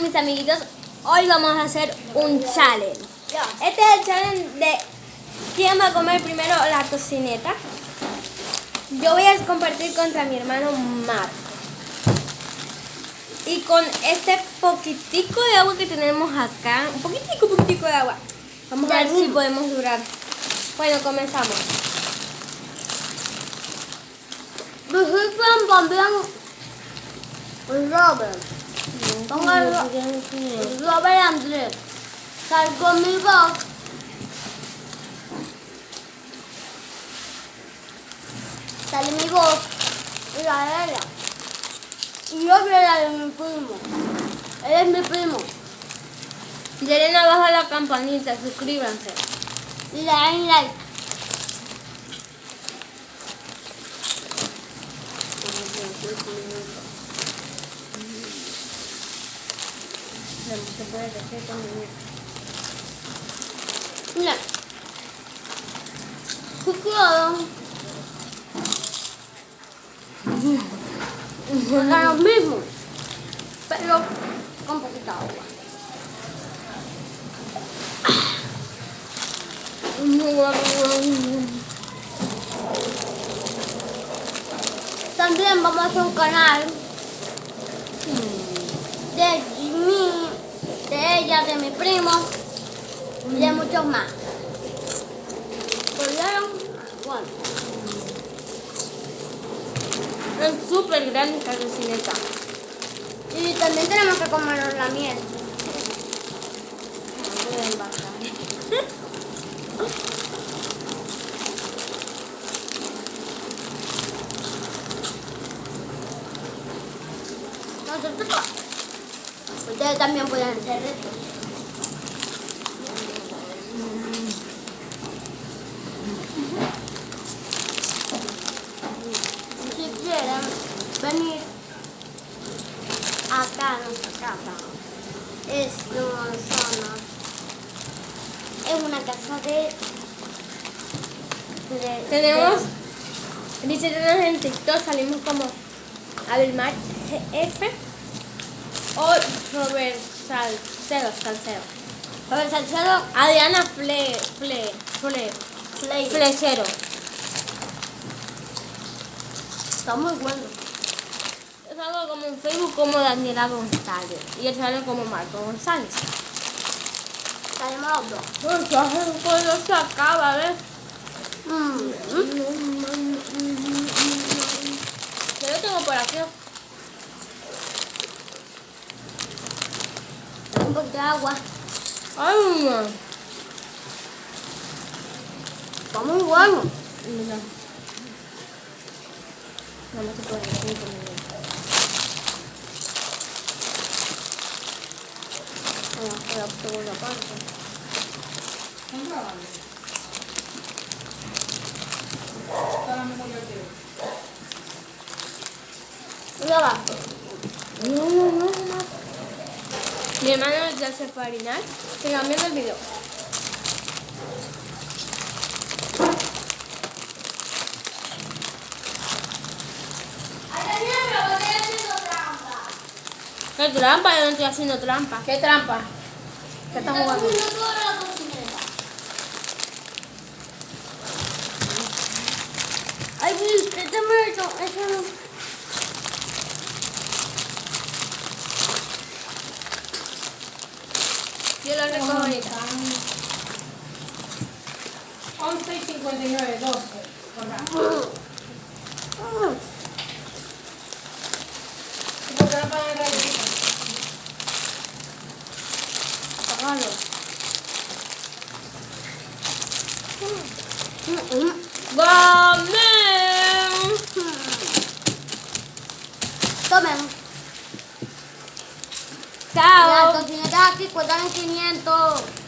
mis amiguitos? Hoy vamos a hacer un challenge. Este es el challenge de quién va a comer primero la tocineta. Yo voy a compartir contra mi hermano Mar. Y con este poquitico de agua que tenemos acá, un poquitico, poquitico de agua, vamos a ver si podemos durar. Bueno, comenzamos. Robert. Ponga Ro- Robert Andrés. Sal conmigo. Sale mi voz y la ella. Y yo soy la de mi primo. Él es mi primo. Denle abajo a la campanita, suscríbanse. Y le dan like. Mira. Cuidado. Hagan lo mismo. Pero con poquita agua. También vamos a hacer un canal de Jimmy, de ella, de mi primo y de muchos más. ¿Pudieron? Bueno, Es súper grande esta y también tenemos que comernos la miel. Nosotros, ustedes también pueden hacer esto. Si quieren venir acá a nuestra casa, es una zona, es una casa de... Tenemos, de- visítenos en TikTok, salimos como Abelmar GF o Robert Salcedo, Salcedo. Robert Salcedo, Adriana Fle, Fle, Fle, Play. Flecero. Está muy bueno. Yo salgo como en Facebook como Daniela González y yo salgo como Marco González. Salimos los dos. Pues ya se acaba, ¿ves? Mm. Yo lo tengo por aquí. Un poquito de agua. Ay, mamá. Está muy bueno. Mira. No, no se puede decir conmigo. Bueno, la segunda parte. Mira va. No, no, no, no. Mi hermano ya se fue a orinar. Sigan viendo el video. ¿Qué trampa? Yo no estoy haciendo trampa. ¿Qué trampa? ¿Qué estás jugando? Ay, ¿qué te me hecho? Eso no. Yo lo recojo ahorita. 11 y 59, 12. ¿Y por qué. Tomen. Ciao! Ciao, Totino Dacchi, guadagnati niente!